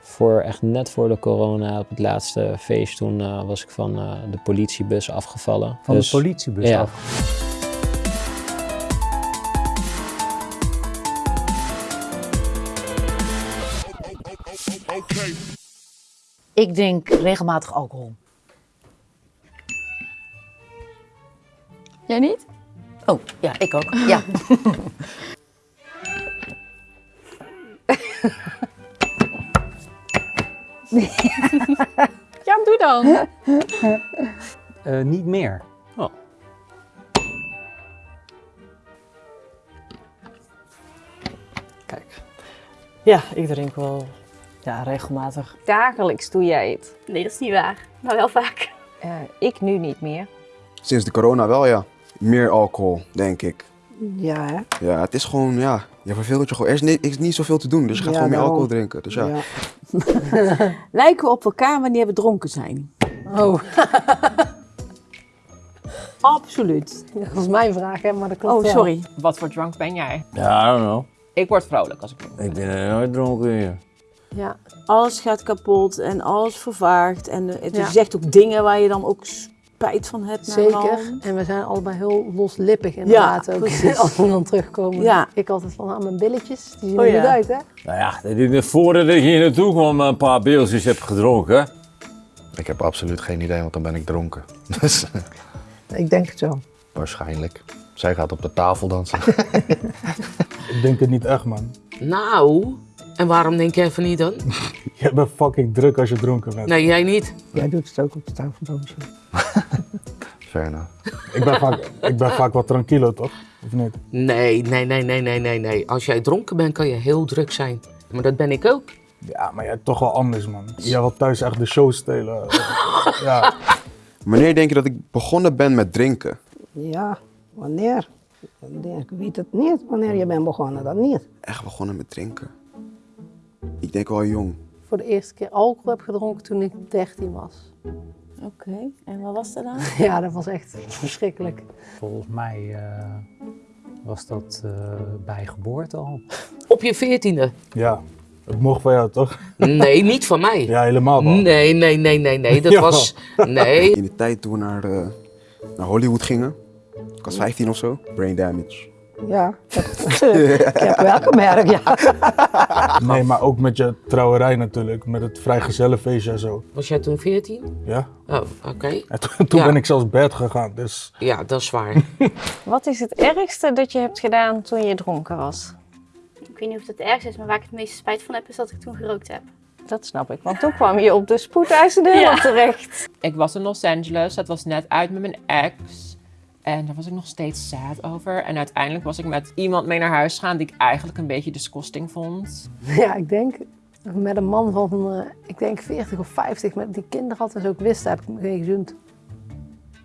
voor echt net voor de corona, op het laatste feest, toen eh, was ik van eh, de politiebus afgevallen. Van Dus- de politiebus ja. af. Ik denk regelmatig alcohol. Jij niet? Oh, ja, ik ook. Ja. Ja, doe dan. Eh, niet meer. Oh. Kijk. Ja, ik drink wel ja, regelmatig. Dagelijks doe jij het. Nee, dat is niet waar. Maar wel vaak. Eh, ik nu niet meer. Sinds de corona wel, ja. Meer alcohol, denk ik. Ja, hè? Ja, het is gewoon, ja, je verveelt je gewoon. Er is niet, er is niet zoveel te doen, dus je gaat Ja, gewoon meer alcohol drinken. Dus ja. Ja. Lijken we op elkaar wanneer we dronken zijn? Oh, Absoluut. dat was mijn vraag, hè, maar dat klopt Oh, wel. sorry. Wat voor drank ben jij? Ja, I don't know. Ik word vrolijk als ik drink. Ik ben nooit dronken hier. Ja, alles gaat kapot en alles vervaagt. En het Ja. zegt ook dingen waar je dan ook spijt van hebt. Zeker. En we zijn allebei heel loslippig inderdaad ook. precies. Als we dan terugkomen. Ja. Ik altijd van, ah, mijn billetjes, die zien Oh, er ja. goed uit, hè? Nou ja, dat is voordat ik hier naartoe kwam een paar beeldjes heb gedronken. Ik heb absoluut geen idee, want dan ben ik dronken. Dus Ik denk het wel. waarschijnlijk. Zij gaat op de tafel dansen. Ik denk het niet echt, man. Nou, en waarom denk jij van niet dan? Je bent fucking druk als je dronken bent. Nee, jij niet. Jij doet het ook op de tafel dansen. Fair enough. Ik, ben vaak, ik ben vaak wat tranquilo, toch? Of niet? Nee, nee, nee, nee, nee, nee, nee. Als jij dronken bent, kan je heel druk zijn. Maar dat ben ik ook. Ja, maar jij toch wel anders, man. Jij wil thuis echt de show stelen. ja. Wanneer denk je dat ik begonnen ben met drinken? Ja, wanneer? Ik weet het niet wanneer je bent begonnen, dat niet. Echt begonnen met drinken? Ik denk wel jong. Voor de eerste keer alcohol heb gedronken toen ik 13 was. Oké, en wat was er dan? Ja, dat was echt verschrikkelijk. Volgens mij eh, was dat eh, bij geboorte al. Op je veertiende. Ja, het mocht van jou, toch? Nee, niet van mij. Ja, helemaal wel. Nee, nee, nee, nee, nee. Dat was... Nee. In de tijd toen we naar, eh, naar Hollywood gingen. Ik was 15 of zo. Brain damage. Ja, ik heb wel gemerkt, ja. Nee, maar ook met je trouwerij natuurlijk. Met het vrijgezellenfeestje en zo. Was jij toen veertien? Ja. Oh, oké. En toen, toen Ja. ben ik zelfs bed gegaan, dus... Ja, dat is waar. Wat is het ergste dat je hebt gedaan toen je dronken was? Ik weet niet of het het ergste is, maar waar ik het meeste spijt van heb, is dat ik toen gerookt heb. Dat snap ik, want toen kwam je op de spoedeisende Ja. terecht. Ik was in Los Angeles, dat was net uit met mijn ex. En daar was ik nog steeds sad over. En uiteindelijk was ik met iemand mee naar huis gegaan die ik eigenlijk een beetje disgusting vond. Ja, ik denk met een man van, eh, ik denk 40 of 50, met die kinderen had en zo ook wist, heb ik me geen gezoend.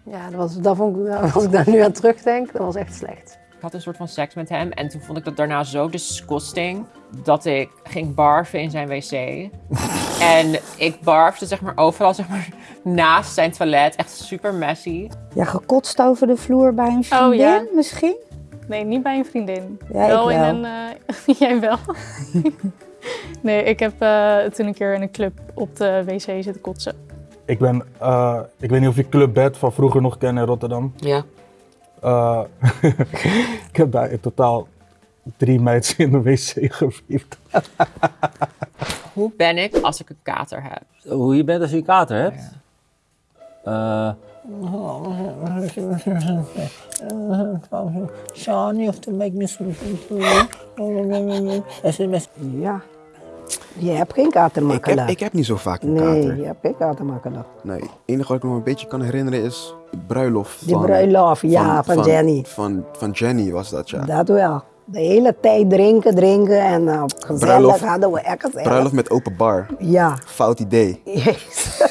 Ja, dat was, dat vond ik, als ik daar nu aan terugdenk, dat was echt slecht. Ik had een soort van seks met hem en toen vond ik dat daarna zo disgusting dat ik ging barfen in zijn wc. en ik barfde zeg maar overal zeg maar naast zijn toilet, echt super messy. Ja, gekotst over de vloer bij een vriendin Oh, ja. misschien? Nee, niet bij een vriendin. Ja, wel ik in een. eh, jij wel. nee, ik heb eh, toen een keer in een club op de wc zitten kotsen. Ik ben, eh, ik weet niet of je Club Bed van vroeger nog kent in Rotterdam. Ja. Eh, ik heb daar in totaal drie meiden in de wc gewiept. Hoe ben ik als ik een kater heb? Hoe je bent als je een kater hebt? Sean, you have to make me something SMS. Ja. Je hebt geen Ik katermakelaar. heb, ik heb niet zo vaak een Nee, kater. je hebt geen katermakelaar. Nee, het enige wat ik me nog een beetje kan herinneren is de bruiloft Die van... bruiloft, ja, van Jenny. Van, van Jenny was dat, ja. Dat wel. De hele tijd drinken, drinken en uh, gezellig Bruiloft. hadden we echt gezellig. Bruiloft met open bar. Ja. Fout idee. Jezus.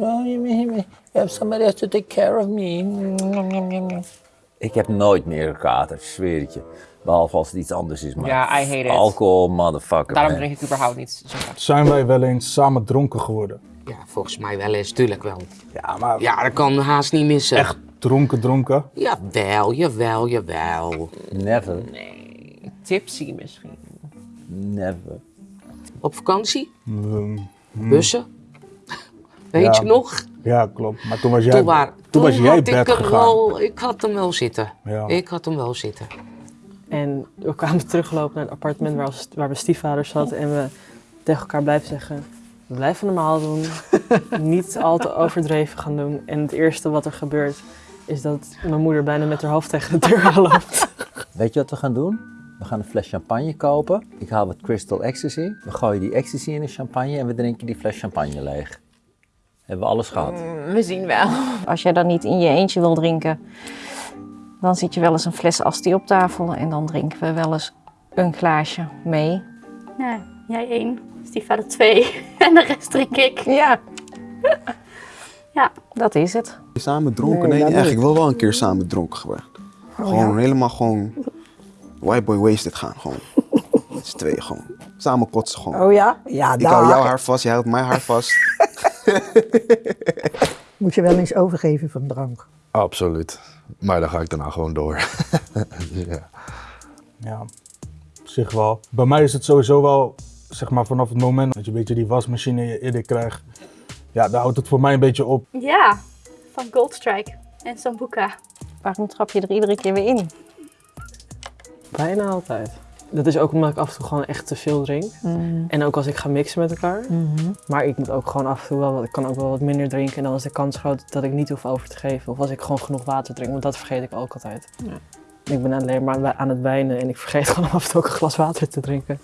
Oh, you you have somebody else to take care of me. ik heb nooit meer een kater, zweer het je. Behalve als het iets anders is, maar Ja, I hate it. alcohol, motherfucker. Daarom drink ik überhaupt niet. Zijn wij wel eens samen dronken geworden? Ja, volgens mij wel eens, tuurlijk wel. Ja, maar Ja, dat kan haast niet missen. echt dronken, dronken? Jawel, jawel, jawel. Never, Nee, tipsy misschien. never. Op vakantie? Mm, mm. Bussen? Weet Ja. je nog? Ja, klopt. Maar toen was jij, Toen, waar, toen was jij had ik bed hem gegaan. wel, ik had hem wel zitten. Ja. Ik had hem wel zitten. En we kwamen teruggelopen naar het appartement waar, waar mijn stiefvader zat. En we tegen elkaar blijven zeggen, we blijven normaal doen. niet al te overdreven gaan doen. En het eerste wat er gebeurt, is dat mijn moeder bijna met haar hoofd tegen de deur aanloopt. Weet je wat we gaan doen? We gaan een fles champagne kopen. Ik haal wat Crystal Ecstasy. We gooien die ecstasy in de champagne en we drinken die fles champagne leeg. Hebben we alles gehad? We zien wel. Als jij dan niet in je eentje wil drinken, dan zit je wel eens een fles asti op tafel en dan drinken we wel eens een glaasje mee. Nee, jij één, stiefvader twee en de rest drink ik. Ja. Ja. Dat is het. Samen dronken? Nee. Ik wil wel een keer samen dronken geweest. Oh, gewoon ja? helemaal gewoon white boy wasted gaan. Gewoon. Met z'n tweeën gewoon. Samen kotsen gewoon. Oh ja? Ja, Ik hou jouw haar vast, jij houdt mijn haar vast. moet je wel eens overgeven van drank. Absoluut. Maar dan ga ik daarna gewoon door. Ja. Ja, op zich wel. Bij mij is het sowieso wel, zeg maar, vanaf het moment dat je een beetje die wasmachine in je krijgt. Ja, daar houdt het voor mij een beetje op. Ja, van Goldstrike en Sambuca. Waarom trap je er iedere keer weer in? Bijna altijd. Dat is ook omdat ik af en toe gewoon echt te veel drink. Mm. En ook als ik ga mixen met elkaar. Mhm. Maar ik moet ook gewoon af en toe wel, ik kan ook wel wat minder drinken. En dan is de kans groot dat ik niet hoef over te geven. Of als ik gewoon genoeg water drink, want dat vergeet ik ook altijd. Ik ben alleen maar aan het wijnen en ik vergeet gewoon af en toe ook een glas water te drinken.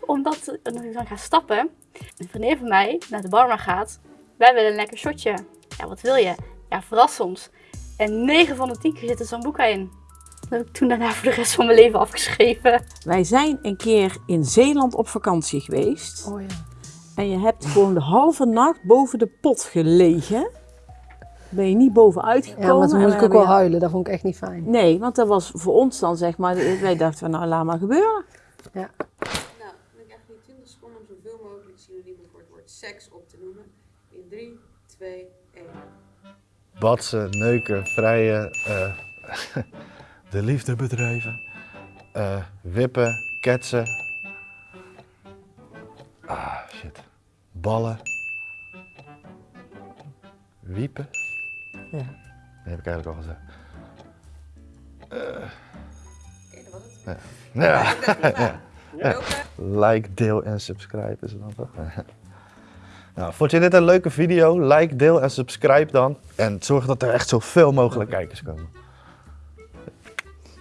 Omdat ik dan ga stappen, een vriendin van mij naar de barman gaat. Wij willen een lekker shotje. Ja, wat wil je? Ja, verras ons. En 9 van de 10 keer zit er Sambuca in. Dat heb ik toen daarna voor de rest van mijn leven afgeschreven. Wij zijn een keer in Zeeland op vakantie geweest. Oh ja. En je hebt gewoon de halve nacht boven de pot gelegen. Ben je niet bovenuit gekomen. Ja, maar toen en moest ik ook wel huilen. Dat vond ik echt niet fijn. Nee, want dat was voor ons dan zeg maar, wij dachten van nou laat maar gebeuren. Ja. Nou, ik echt niet 20 seconden om zoveel mogelijk synoniemen voor het woord seks op te noemen. In 3, 2, 1. Batsen, neuken, vrijen, eh, de liefde bedrijven, eh, wippen, ketsen. Ah, shit. Ballen. Wiepen. Ja. Dat heb ik eigenlijk al gezegd. Eh, ja. Ja. ja. ja. Like, deel en subscribe is het dan toch? Nou, vond je dit een leuke video? Like, deel en subscribe dan. En zorg dat er echt zoveel mogelijk kijkers komen.